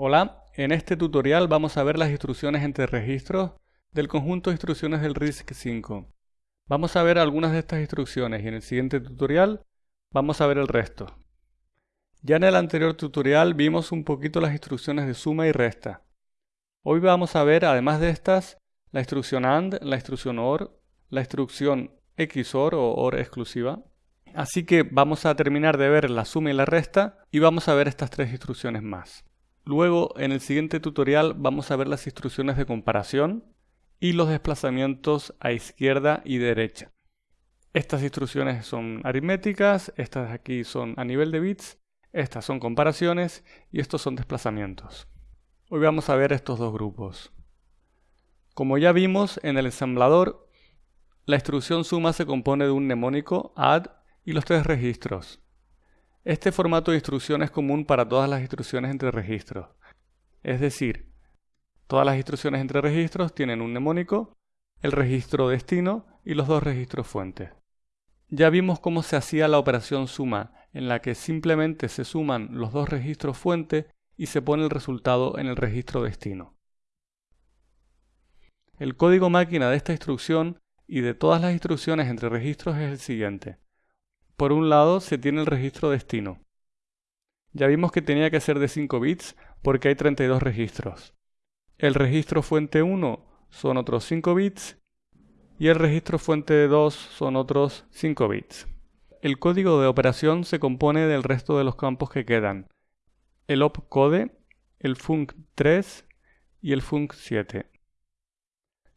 Hola, en este tutorial vamos a ver las instrucciones entre registros del conjunto de instrucciones del RISC-V. Vamos a ver algunas de estas instrucciones y en el siguiente tutorial vamos a ver el resto. Ya en el anterior tutorial vimos un poquito las instrucciones de suma y resta. Hoy vamos a ver, además de estas, la instrucción AND, la instrucción OR, la instrucción XOR o OR exclusiva. Así que vamos a terminar de ver la suma y la resta y vamos a ver estas tres instrucciones más. Luego, en el siguiente tutorial vamos a ver las instrucciones de comparación y los desplazamientos a izquierda y derecha. Estas instrucciones son aritméticas, estas aquí son a nivel de bits, estas son comparaciones y estos son desplazamientos. Hoy vamos a ver estos dos grupos. Como ya vimos en el ensamblador, la instrucción suma se compone de un mnemónico, add y los tres registros. Este formato de instrucción es común para todas las instrucciones entre registros. Es decir, todas las instrucciones entre registros tienen un mnemónico, el registro destino y los dos registros fuentes. Ya vimos cómo se hacía la operación suma, en la que simplemente se suman los dos registros fuente y se pone el resultado en el registro destino. El código máquina de esta instrucción y de todas las instrucciones entre registros es el siguiente. Por un lado se tiene el registro destino. Ya vimos que tenía que ser de 5 bits porque hay 32 registros. El registro fuente 1 son otros 5 bits y el registro fuente 2 son otros 5 bits. El código de operación se compone del resto de los campos que quedan. El opcode, el func3 y el func7.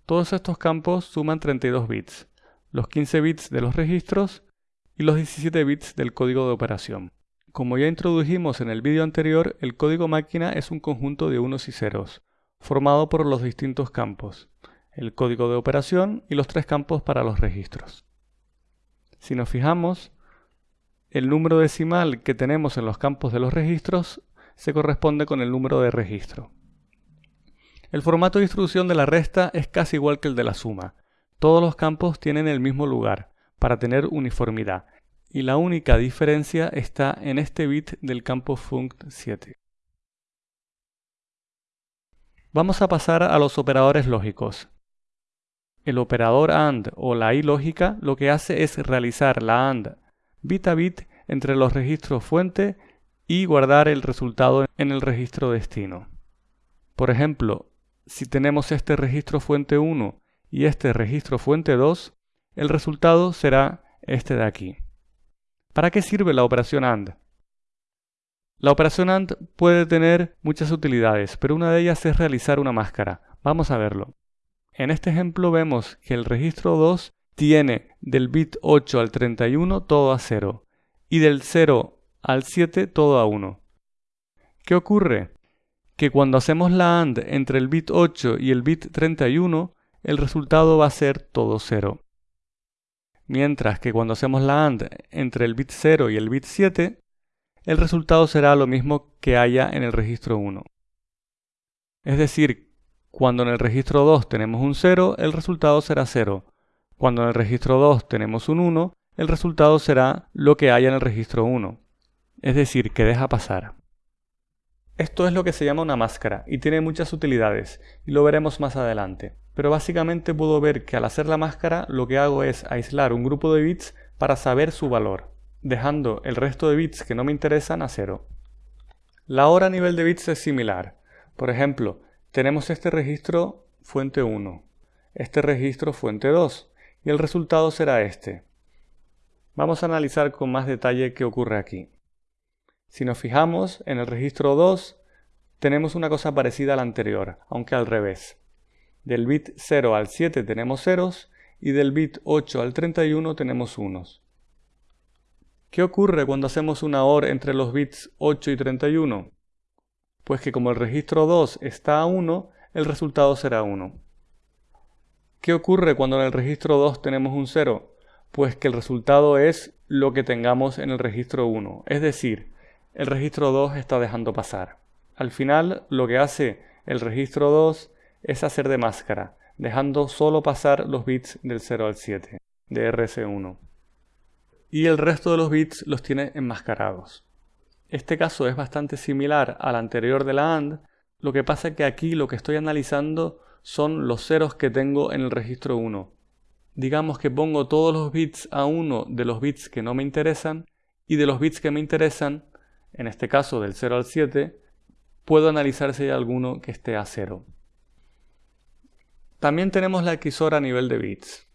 Todos estos campos suman 32 bits, los 15 bits de los registros y los 17 bits del código de operación. Como ya introdujimos en el vídeo anterior, el código máquina es un conjunto de unos y ceros, formado por los distintos campos, el código de operación y los tres campos para los registros. Si nos fijamos, el número decimal que tenemos en los campos de los registros se corresponde con el número de registro. El formato de instrucción de la resta es casi igual que el de la suma. Todos los campos tienen el mismo lugar, para tener uniformidad, y la única diferencia está en este bit del campo funct7. Vamos a pasar a los operadores lógicos. El operador AND o la I lógica lo que hace es realizar la AND bit a bit entre los registros fuente y guardar el resultado en el registro destino. Por ejemplo, si tenemos este registro fuente 1 y este registro fuente 2, el resultado será este de aquí. ¿Para qué sirve la operación AND? La operación AND puede tener muchas utilidades, pero una de ellas es realizar una máscara. Vamos a verlo. En este ejemplo vemos que el registro 2 tiene del bit 8 al 31 todo a 0 y del 0 al 7 todo a 1. ¿Qué ocurre? Que cuando hacemos la AND entre el bit 8 y el bit 31, el resultado va a ser todo 0 mientras que cuando hacemos la AND entre el bit 0 y el bit 7, el resultado será lo mismo que haya en el registro 1. Es decir, cuando en el registro 2 tenemos un 0, el resultado será 0. Cuando en el registro 2 tenemos un 1, el resultado será lo que haya en el registro 1. Es decir, que deja pasar. Esto es lo que se llama una máscara y tiene muchas utilidades, y lo veremos más adelante pero básicamente puedo ver que al hacer la máscara lo que hago es aislar un grupo de bits para saber su valor, dejando el resto de bits que no me interesan a cero. La hora a nivel de bits es similar. Por ejemplo, tenemos este registro fuente 1, este registro fuente 2, y el resultado será este. Vamos a analizar con más detalle qué ocurre aquí. Si nos fijamos, en el registro 2 tenemos una cosa parecida a la anterior, aunque al revés. Del bit 0 al 7 tenemos ceros y del bit 8 al 31 tenemos unos. ¿Qué ocurre cuando hacemos una OR entre los bits 8 y 31? Pues que como el registro 2 está a 1, el resultado será 1. ¿Qué ocurre cuando en el registro 2 tenemos un 0? Pues que el resultado es lo que tengamos en el registro 1, es decir, el registro 2 está dejando pasar. Al final, lo que hace el registro 2 es hacer de máscara, dejando solo pasar los bits del 0 al 7 de RS1. Y el resto de los bits los tiene enmascarados. Este caso es bastante similar al anterior de la AND, Lo que pasa es que aquí lo que estoy analizando son los ceros que tengo en el registro 1. Digamos que pongo todos los bits a 1 de los bits que no me interesan y de los bits que me interesan, en este caso del 0 al 7, puedo analizar si hay alguno que esté a 0. También tenemos la XOR a nivel de bits.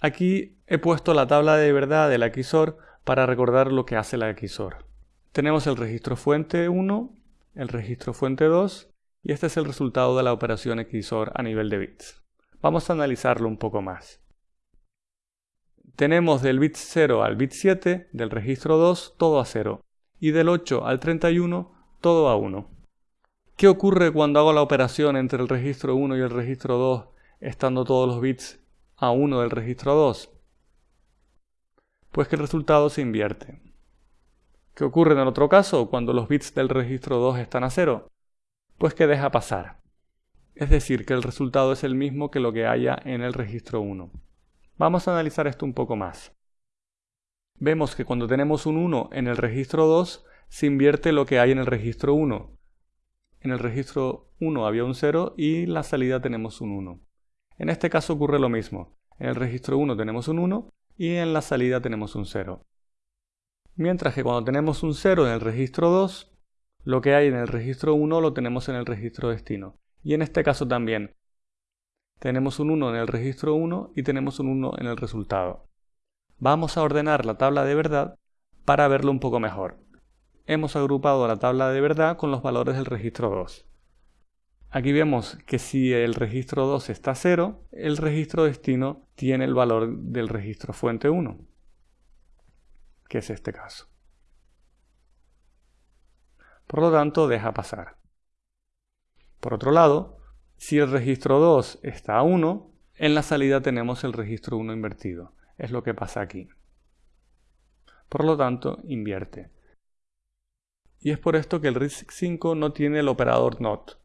Aquí he puesto la tabla de verdad de la XOR para recordar lo que hace la XOR. Tenemos el registro fuente 1 el registro fuente 2 y este es el resultado de la operación XOR a nivel de bits. Vamos a analizarlo un poco más. Tenemos del bit 0 al bit 7 del registro 2 todo a 0 y del 8 al 31 todo a 1. ¿Qué ocurre cuando hago la operación entre el registro 1 y el registro 2 estando todos los bits a 1 del registro 2? Pues que el resultado se invierte. ¿Qué ocurre en el otro caso cuando los bits del registro 2 están a 0? Pues que deja pasar. Es decir, que el resultado es el mismo que lo que haya en el registro 1. Vamos a analizar esto un poco más. Vemos que cuando tenemos un 1 en el registro 2, se invierte lo que hay en el registro 1. En el registro 1 había un 0 y en la salida tenemos un 1. En este caso ocurre lo mismo. En el registro 1 tenemos un 1 y en la salida tenemos un 0. Mientras que cuando tenemos un 0 en el registro 2, lo que hay en el registro 1 lo tenemos en el registro destino. Y en este caso también. Tenemos un 1 en el registro 1 y tenemos un 1 en el resultado. Vamos a ordenar la tabla de verdad para verlo un poco mejor. Hemos agrupado la tabla de verdad con los valores del registro 2. Aquí vemos que si el registro 2 está 0, el registro destino tiene el valor del registro fuente 1 que es este caso. Por lo tanto, deja pasar. Por otro lado, si el registro 2 está a 1, en la salida tenemos el registro 1 invertido. Es lo que pasa aquí. Por lo tanto, invierte. Y es por esto que el RISC-5 no tiene el operador NOT,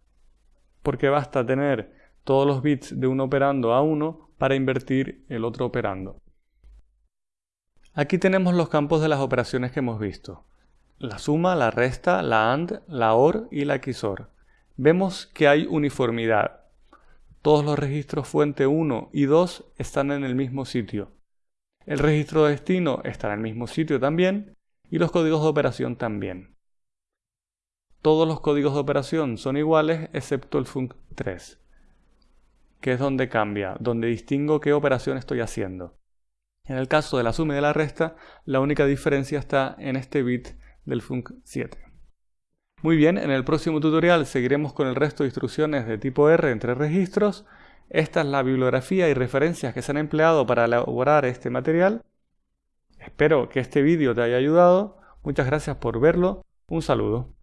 porque basta tener todos los bits de un operando a 1 para invertir el otro operando. Aquí tenemos los campos de las operaciones que hemos visto. La suma, la resta, la AND, la OR y la XOR. Vemos que hay uniformidad. Todos los registros fuente 1 y 2 están en el mismo sitio. El registro de destino está en el mismo sitio también y los códigos de operación también. Todos los códigos de operación son iguales excepto el func3, que es donde cambia, donde distingo qué operación estoy haciendo. En el caso de la suma y de la resta, la única diferencia está en este bit del func 7. Muy bien, en el próximo tutorial seguiremos con el resto de instrucciones de tipo R entre registros. Esta es la bibliografía y referencias que se han empleado para elaborar este material. Espero que este vídeo te haya ayudado. Muchas gracias por verlo. Un saludo.